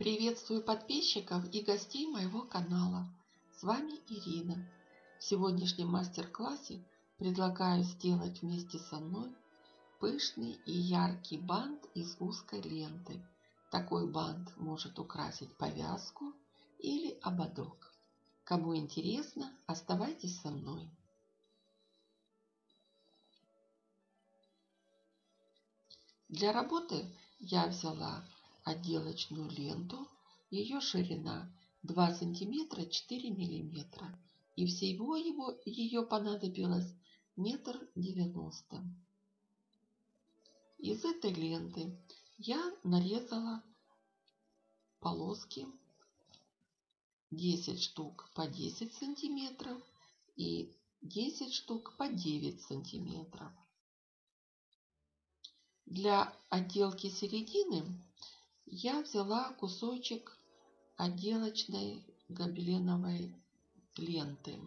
Приветствую подписчиков и гостей моего канала. С вами Ирина. В сегодняшнем мастер-классе предлагаю сделать вместе со мной пышный и яркий бант из узкой ленты. Такой бант может украсить повязку или ободок. Кому интересно, оставайтесь со мной. Для работы я взяла отделочную ленту. Ее ширина 2 сантиметра 4 миллиметра. И всего его, ее понадобилось метр девяносто. Из этой ленты я нарезала полоски 10 штук по 10 сантиметров и 10 штук по 9 сантиметров. Для отделки середины я взяла кусочек отделочной гобеленовой ленты.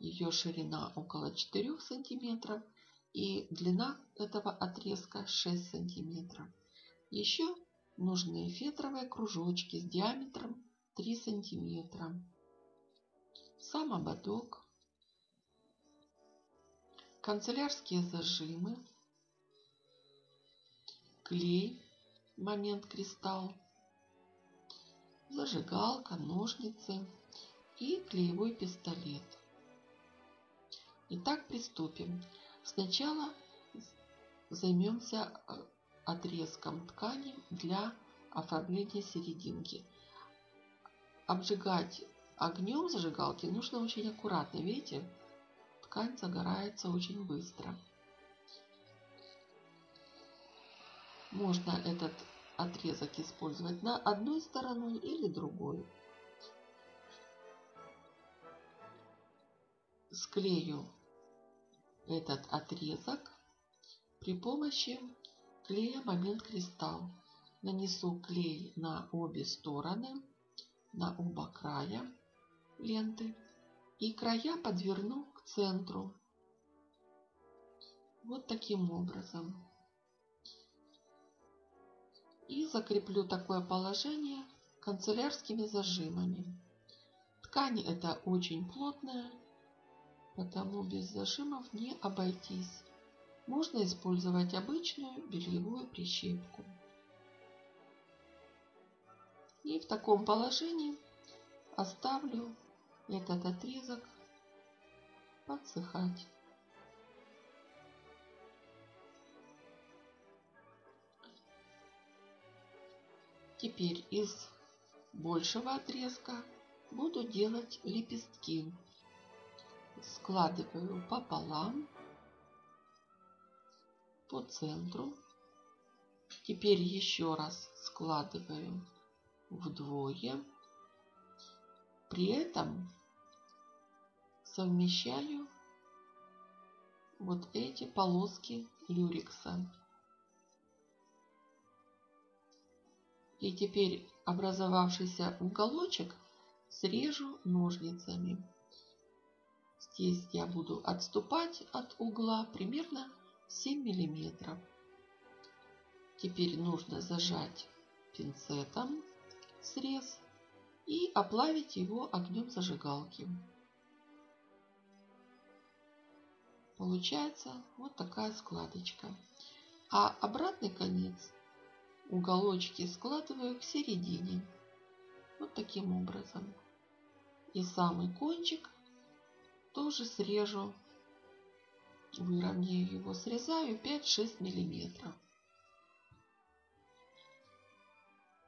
Ее ширина около 4 сантиметров и длина этого отрезка 6 сантиметров. Еще нужны фетровые кружочки с диаметром 3 сантиметра. Сам ободок. Канцелярские зажимы. Клей момент кристалл, зажигалка, ножницы и клеевой пистолет. Итак, приступим. Сначала займемся э, отрезком ткани для оформления серединки. Обжигать огнем зажигалки нужно очень аккуратно. Видите, ткань загорается очень быстро. Можно этот отрезок использовать на одной стороной или другой. Склею этот отрезок при помощи клея момент кристалл. Нанесу клей на обе стороны, на оба края ленты и края подверну к центру. Вот таким образом и закреплю такое положение канцелярскими зажимами. Ткань эта очень плотная, потому без зажимов не обойтись. Можно использовать обычную бельевую прищепку. И в таком положении оставлю этот отрезок подсыхать. Теперь из большего отрезка буду делать лепестки. Складываю пополам по центру. Теперь еще раз складываю вдвое. При этом совмещаю вот эти полоски люрекса. И теперь образовавшийся уголочек срежу ножницами. Здесь я буду отступать от угла примерно 7 миллиметров. Теперь нужно зажать пинцетом срез и оплавить его огнем зажигалки. Получается вот такая складочка. А обратный конец уголочки складываю к середине. Вот таким образом. И самый кончик тоже срежу. Выровняю его, срезаю 5-6 миллиметров.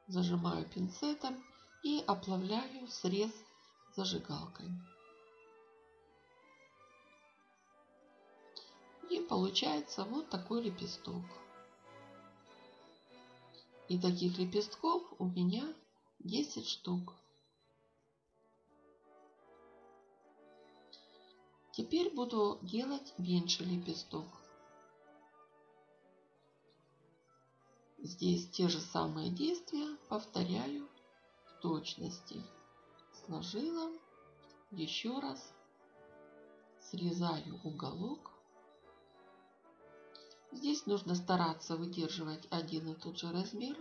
Зажимаю пинцетом и оплавляю срез зажигалкой. И получается вот такой лепесток. И таких лепестков у меня 10 штук. Теперь буду делать меньше лепесток. Здесь те же самые действия повторяю в точности. Сложила, еще раз срезаю уголок Здесь нужно стараться выдерживать один и тот же размер.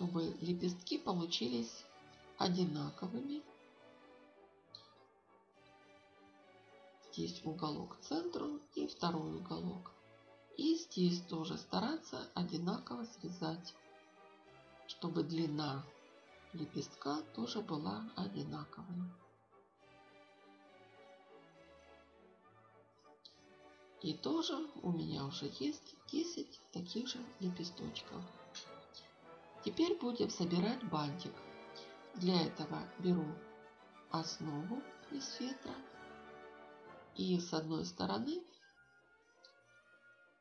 чтобы лепестки получились одинаковыми. Здесь уголок к центру и второй уголок. И здесь тоже стараться одинаково связать, чтобы длина лепестка тоже была одинаковой. И тоже у меня уже есть 10 таких же лепесточков. Теперь будем собирать бантик. Для этого беру основу из фетра и с одной стороны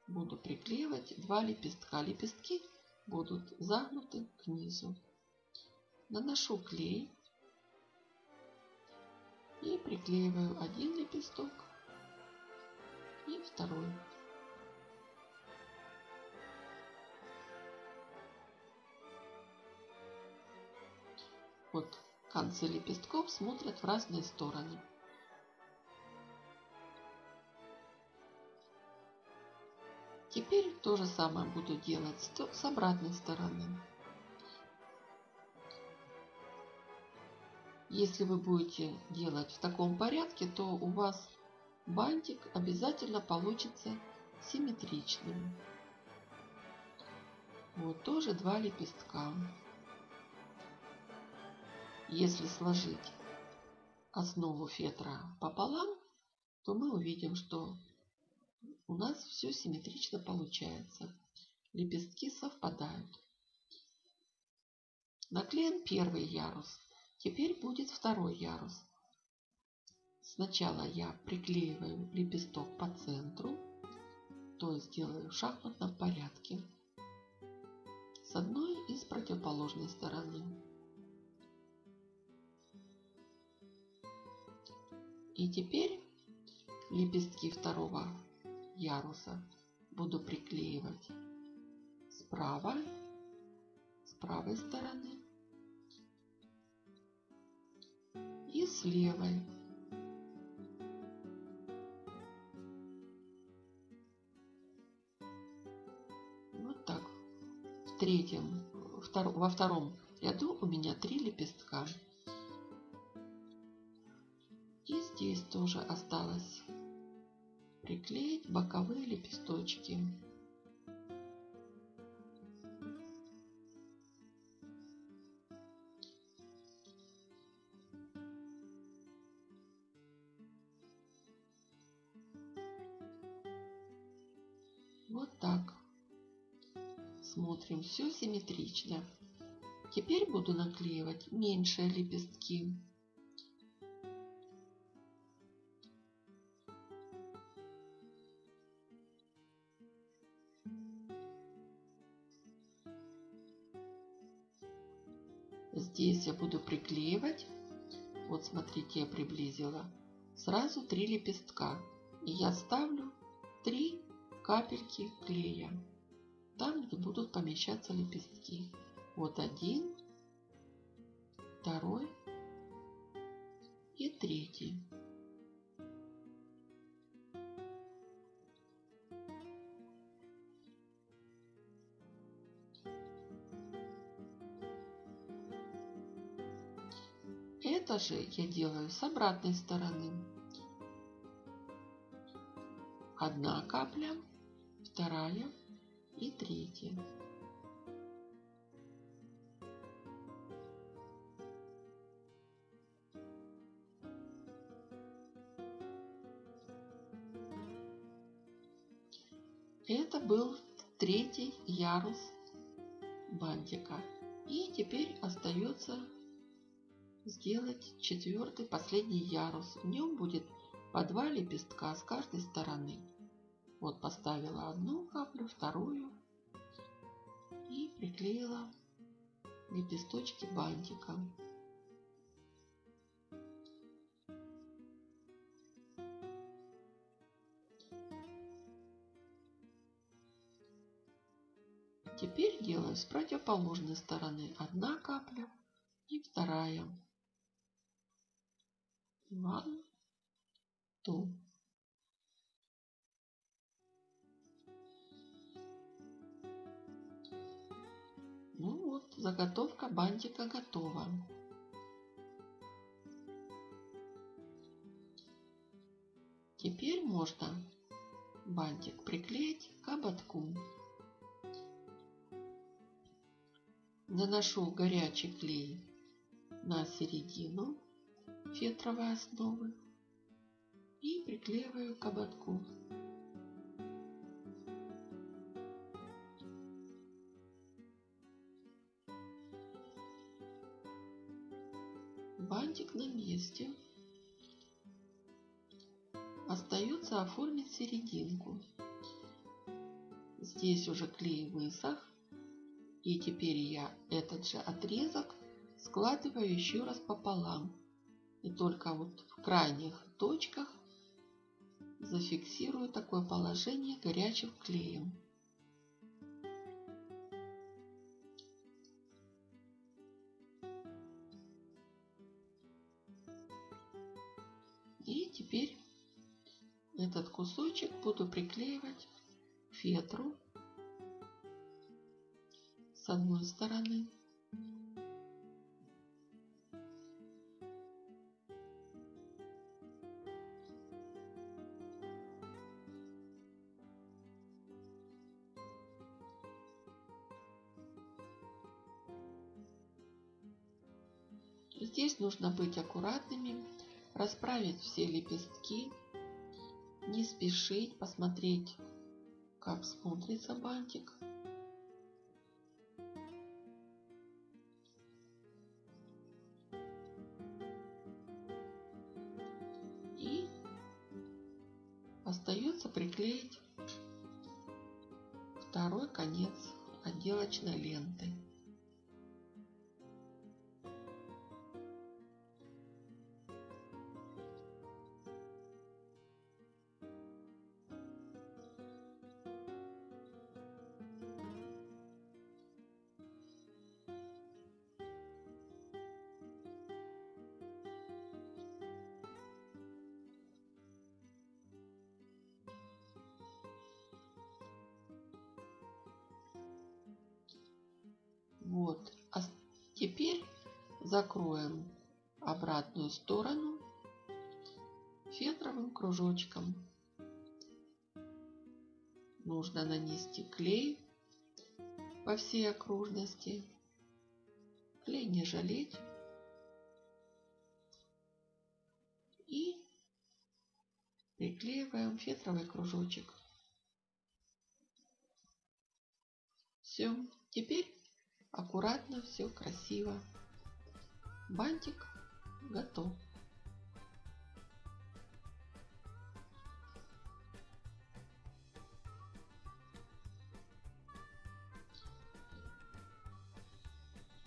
буду приклеивать два лепестка. Лепестки будут загнуты к низу. Наношу клей и приклеиваю один лепесток и второй. Вот концы лепестков смотрят в разные стороны. Теперь то же самое буду делать с обратной стороны. Если вы будете делать в таком порядке, то у вас бантик обязательно получится симметричным. Вот тоже два лепестка. Если сложить основу фетра пополам, то мы увидим, что у нас все симметрично получается. Лепестки совпадают. Наклеен первый ярус. Теперь будет второй ярус. Сначала я приклеиваю лепесток по центру, то есть делаю в шахматном порядке с одной и с противоположной стороны. И теперь лепестки второго яруса буду приклеивать справа, с правой стороны и с левой. Третьем, во втором ряду у меня три лепестка. И здесь тоже осталось приклеить боковые лепесточки. Смотрим, все симметрично. Теперь буду наклеивать меньшие лепестки. Здесь я буду приклеивать. Вот смотрите, я приблизила. Сразу три лепестка. И я ставлю три капельки клея. Там, будут помещаться лепестки. Вот один, второй и третий. Это же я делаю с обратной стороны. Одна капля, вторая и третья. Это был третий ярус бантика. И теперь остается сделать четвертый последний ярус. В нем будет по два лепестка с каждой стороны. Вот поставила одну каплю, вторую и приклеила лепесточки бантиком. Теперь делаю с противоположной стороны одна капля и вторая. One, two. Заготовка бантика готова. Теперь можно бантик приклеить к ободку. Наношу горячий клей на середину фетровой основы и приклеиваю к ободку. Бантик на месте. Остается оформить серединку. Здесь уже клей высох. И теперь я этот же отрезок складываю еще раз пополам. И только вот в крайних точках зафиксирую такое положение горячим клеем. Кусочек буду приклеивать фетру с одной стороны. Здесь нужно быть аккуратными, расправить все лепестки, не спешить, посмотреть, как смотрится бантик. И остается приклеить второй конец отделочной ленты. Вот. А теперь закроем обратную сторону фетровым кружочком. Нужно нанести клей по всей окружности. Клей не жалеть. И приклеиваем фетровый кружочек. Все. Теперь Аккуратно, все красиво. Бантик готов.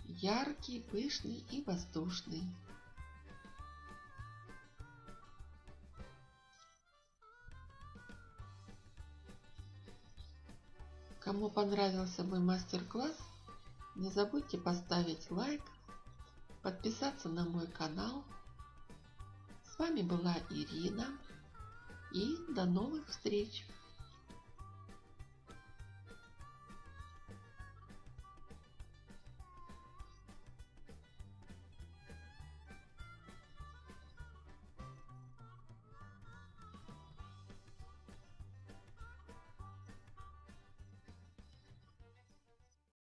Яркий, пышный и воздушный. Кому понравился мой мастер-класс, не забудьте поставить лайк, подписаться на мой канал. С вами была Ирина и до новых встреч!